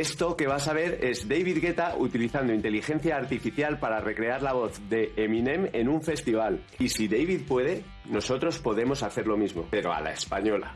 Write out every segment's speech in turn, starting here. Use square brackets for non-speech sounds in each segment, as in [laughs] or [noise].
Esto que vas a ver es David Guetta utilizando inteligencia artificial para recrear la voz de Eminem en un festival. Y si David puede, nosotros podemos hacer lo mismo, pero a la española.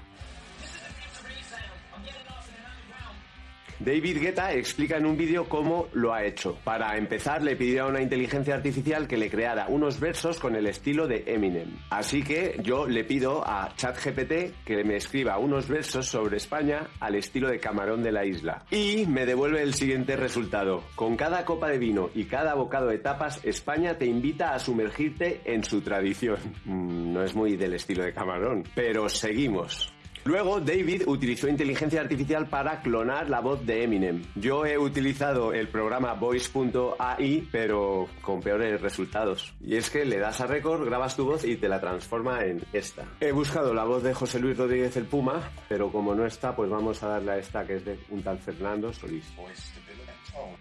David Guetta explica en un vídeo cómo lo ha hecho. Para empezar, le pidió a una inteligencia artificial que le creara unos versos con el estilo de Eminem. Así que yo le pido a ChatGPT que me escriba unos versos sobre España al estilo de Camarón de la Isla. Y me devuelve el siguiente resultado. Con cada copa de vino y cada bocado de tapas, España te invita a sumergirte en su tradición. [laughs] Mm, no es muy del estilo de Camarón, pero seguimos. Luego, David utilizó inteligencia artificial para clonar la voz de Eminem. Yo he utilizado el programa Voice.ai, pero con peores resultados. Y es que le das a record, grabas tu voz y te la transforma en esta. He buscado la voz de José Luis Rodríguez el Puma, pero como no está, pues vamos a darle a esta que es de un tal Fernando Solís.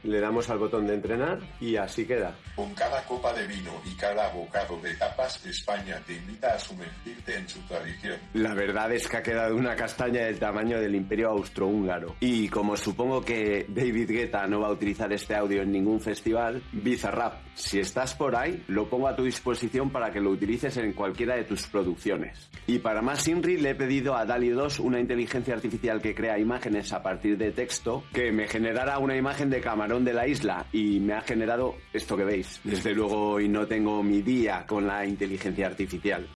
Le damos al botón de entrenar y así queda. Con cada copa de vino y cada bocado de tapas, España te invita a sumergirte en su tradición. La verdad es que ha quedado una castaña del tamaño del imperio austrohúngaro. Y como supongo que David Guetta no va a utilizar este audio en ningún festival, Bizarrap, si estás por ahí, lo pongo a tu disposición para que lo utilices en cualquiera de tus producciones. Y para más Inri le he pedido a DALI 2 una inteligencia artificial que crea imágenes a partir de texto que me generara una imagen de camarón de la isla y me ha generado esto que veis. Desde luego hoy no tengo mi día con la inteligencia artificial.